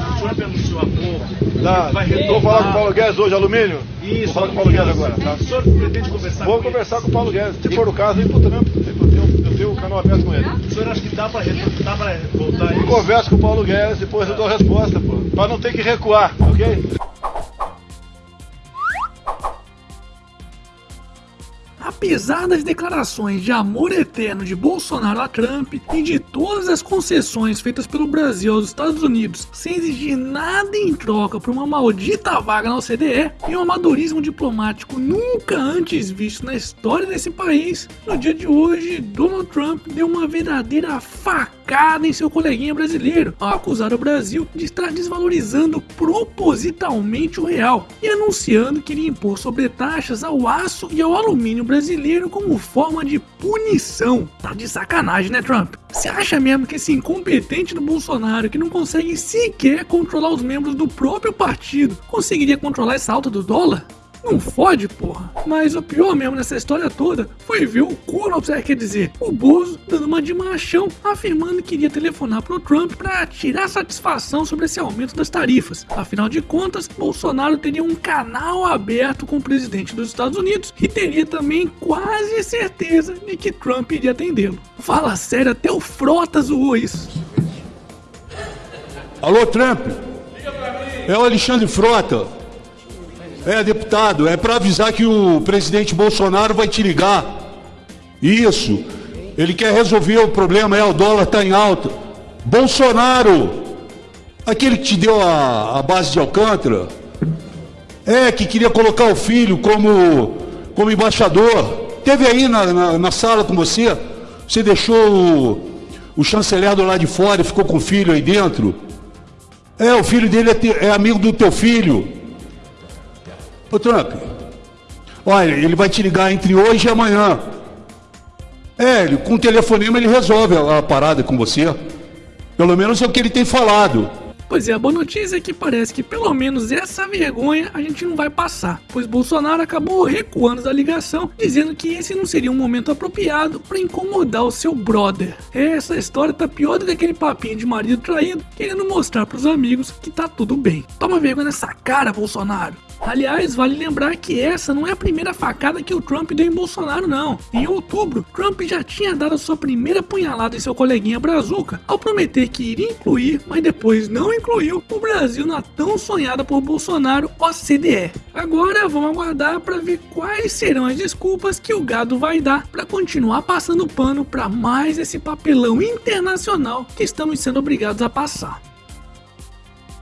o Trump anunciou há pouco. Tá. vai Vou falar com o Paulo Guedes hoje, alumínio? Isso, Vou falar com o Paulo Guedes agora, tá? O senhor pretende conversar Vou com ele? conversar com o Paulo Guedes. Se for o caso, ir pro Trump. Eu tenho, eu o canal aberto com ele. O senhor acha que dá pra, re- dá pra voltar Eu isso? converso com o Paulo Guedes, depois eu dou a resposta, pô. Pra não ter que recuar, ok? Apesar das declarações de amor eterno de Bolsonaro a Trump e de todas as concessões feitas pelo Brasil aos Estados Unidos sem exigir nada em troca por uma maldita vaga na OCDE e um amadorismo diplomático nunca antes visto na história desse país, no dia de hoje Donald Trump deu uma verdadeira facada em seu coleguinha brasileiro ao acusar o Brasil de estar desvalorizando propositalmente o real e anunciando que iria impor sobretaxas ao aço e ao alumínio brasileiro como forma de punição. Tá de sacanagem, né, Trump? Você acha mesmo que esse incompetente do Bolsonaro, que não consegue sequer controlar os membros do próprio partido, conseguiria controlar essa alta do dólar? Não fode, porra. Mas o pior mesmo nessa história toda foi ver o Conor, quer dizer, o Bozo dando uma de machão, afirmando que iria telefonar pro Trump para tirar satisfação sobre esse aumento das tarifas. Afinal de contas, Bolsonaro teria um canal aberto com o presidente dos Estados Unidos e teria também quase certeza de que Trump iria atendê-lo. Fala sério, até o Frota zoou isso. Alô, Trump? É o Alexandre Frota. É, deputado, é para avisar que o presidente Bolsonaro vai te ligar. Isso. Ele quer resolver o problema, é, o dólar está em alta. Bolsonaro, aquele que te deu a, a base de Alcântara, é, que queria colocar o filho como, como embaixador. Teve aí na, na, na sala com você, você deixou o, o chanceler do lado de fora e ficou com o filho aí dentro. É, o filho dele é, te- é amigo do teu filho. Ô Trump, olha, ele vai te ligar entre hoje e amanhã. É, ele- com o telefonema ele resolve a, a parada com você. Pelo menos é o que ele tem falado. Pois é, a boa notícia é que parece que pelo menos essa vergonha a gente não vai passar, pois Bolsonaro acabou recuando da ligação, dizendo que esse não seria um momento apropriado para incomodar o seu brother. Essa história tá pior do que aquele papinho de marido traído, querendo mostrar pros amigos que tá tudo bem. Toma vergonha nessa cara, Bolsonaro. Aliás, vale lembrar que essa não é a primeira facada que o Trump deu em Bolsonaro, não. Em outubro, Trump já tinha dado sua primeira punhalada em seu coleguinha Brazuca, ao prometer que iria incluir, mas depois não incluiu, o Brasil na tão sonhada por Bolsonaro OCDE. Agora vamos aguardar para ver quais serão as desculpas que o gado vai dar para continuar passando pano para mais esse papelão internacional que estamos sendo obrigados a passar.